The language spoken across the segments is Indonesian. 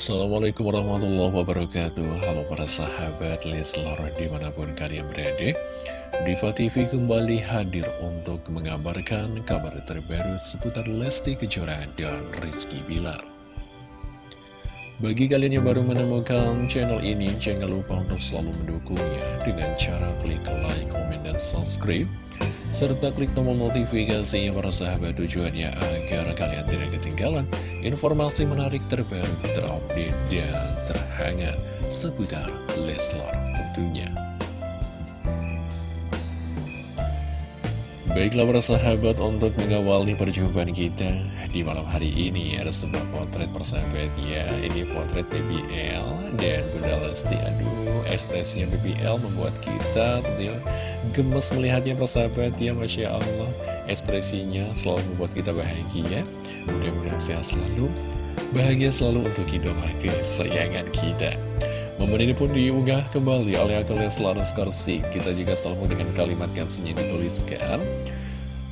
Assalamualaikum warahmatullahi wabarakatuh. Halo para sahabat Leslar di mana pun kalian berada Diva TV kembali hadir untuk mengabarkan kabar terbaru seputar Lesti Kejora dan Rizky Bilar bagi kalian yang baru menemukan channel ini, jangan lupa untuk selalu mendukungnya dengan cara klik like, comment, dan subscribe serta klik tombol notifikasinya para sahabat tujuannya agar kalian tidak ketinggalan informasi menarik terbaru, terupdate, dan terhangat seputar Leslar tentunya. Baiklah para sahabat untuk mengawali perjumpaan kita di malam hari ini ada sebuah potret persahabat ya Ini potret BBL dan Bunda Lesti. Aduh ekspresinya BBL membuat kita tentunya gemes melihatnya persahabat ya Masya Allah ekspresinya selalu membuat kita bahagia. Mudah-mudahan sehat selalu bahagia selalu untuk idola kesayangan kita Momen ini pun diunggah kembali oleh akun Leslar Skorsi Kita juga selalu dengan kalimat caption yang dituliskan.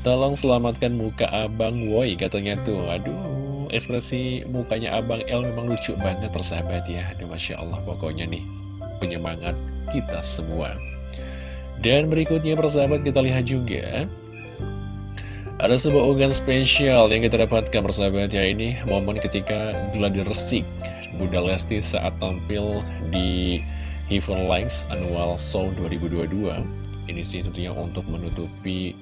Tolong selamatkan muka abang woi katanya tuh. Aduh ekspresi mukanya abang L memang lucu banget persahabat ya. Aduh Masya Allah pokoknya nih penyemangat kita semua. Dan berikutnya persahabat kita lihat juga. Ada sebuah unggahan spesial yang kita dapatkan persahabat ya. Ini momen ketika gladi resik Bunda Lesti saat tampil di Heaven Likes Annual Show 2022 Ini sih tentunya untuk menutupi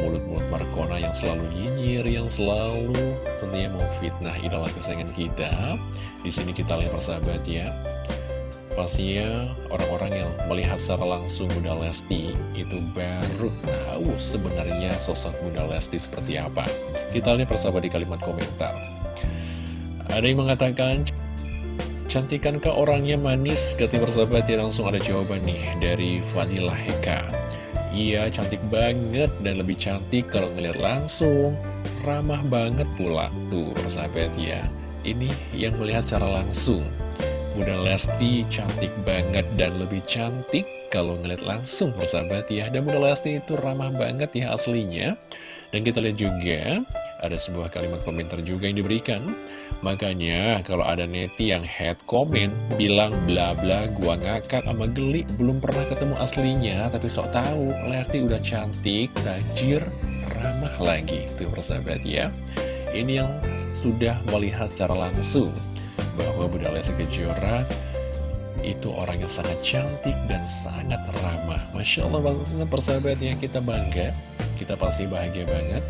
mulut-mulut Markona yang selalu nyinyir Yang selalu tentunya mau fitnah idola kesayangan kita Di sini kita lihat persahabat ya Pastinya orang-orang yang melihat secara langsung Bunda Lesti itu baru tahu sebenarnya sosok Bunda Lesti seperti apa. Kita lihat persahabat di kalimat komentar. Ada yang mengatakan, Cantikankah orangnya manis? Ketika persahabat ya langsung ada jawaban nih dari Fadilah Heka. Iya cantik banget dan lebih cantik kalau ngeliat langsung. Ramah banget pula. Tuh persahabat ya. Ini yang melihat secara langsung. Bunda Lesti cantik banget dan lebih cantik kalau ngeliat langsung persahabat ya Dan Bunda Lesti itu ramah banget ya aslinya Dan kita lihat juga ada sebuah kalimat komentar juga yang diberikan Makanya kalau ada neti yang head comment bilang bla bla gua ngakak sama geli belum pernah ketemu aslinya Tapi sok tahu Lesti udah cantik, tajir, ramah lagi Tuh persahabat ya Ini yang sudah melihat secara langsung bahwa Bunda Lesti Kejora itu orang yang sangat cantik dan sangat ramah. Masya Allah banget persahabatnya kita bangga, kita pasti bahagia banget.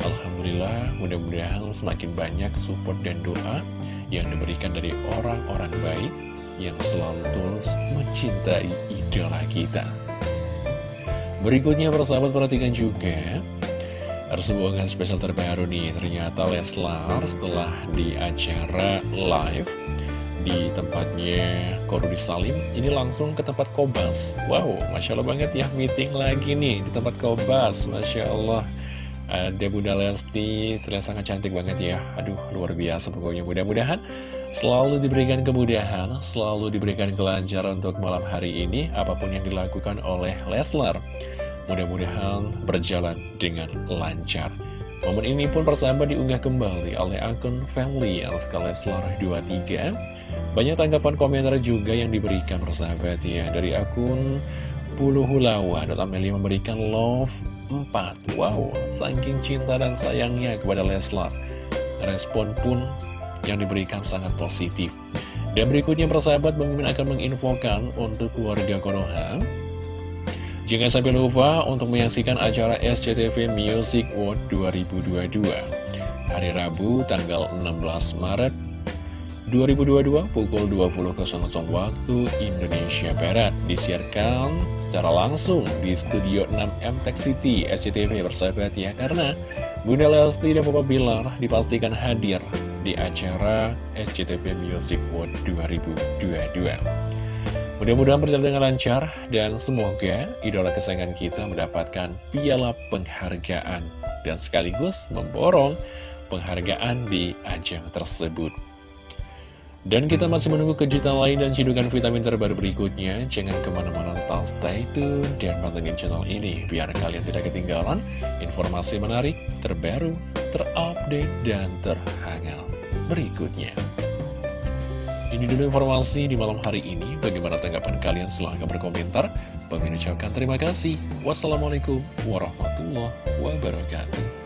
Alhamdulillah mudah-mudahan semakin banyak support dan doa yang diberikan dari orang-orang baik yang selalu tulus mencintai idola kita. Berikutnya persahabat perhatikan juga ada sebuah spesial terbaru nih. Ternyata Leslar setelah di acara live Di tempatnya Korudi Salim Ini langsung ke tempat Kobas. Wow, Masya Allah banget ya Meeting lagi nih di tempat Kobas Masya Allah Ada Bunda Lesti Terlihat sangat cantik banget ya Aduh, luar biasa pokoknya Mudah-mudahan selalu diberikan kemudahan Selalu diberikan kelancaran untuk malam hari ini Apa pun yang dilakukan oleh Leslar Mudah-mudahan berjalan dengan lancar. Momen ini pun persahabat diunggah kembali oleh akun Family Alska Leslar 23. Banyak tanggapan komentar juga yang diberikan persahabat ya dari akun Puluhulawa. Amelia memberikan love 4. Wow, saking cinta dan sayangnya kepada Leslar. Respon pun yang diberikan sangat positif. Dan berikutnya persahabat Bang akan menginfokan untuk keluarga Konoha Jangan sampai lupa untuk menyaksikan acara SCTV Music World 2022 Hari Rabu tanggal 16 Maret 2022 pukul 20.00 waktu Indonesia Barat Disiarkan secara langsung di Studio 6M Tech City SCTV bersahabat ya Karena Bunda Lesti dan Papa Bilar dipastikan hadir di acara SCTV Music World 2022 Mudah-mudahan berjalan dengan lancar dan semoga idola kesayangan kita mendapatkan piala penghargaan dan sekaligus memborong penghargaan di ajang tersebut. Dan kita masih menunggu kejutan lain dan cidukan vitamin terbaru berikutnya. Jangan ke mana-mana tetap stay tune dan pantengin channel ini biar kalian tidak ketinggalan informasi menarik, terbaru, terupdate, dan terhangat berikutnya. Ini dulu informasi di malam hari ini. Bagaimana tanggapan kalian? Silahkan berkomentar. Bagi ucapkan terima kasih. Wassalamualaikum warahmatullahi wabarakatuh.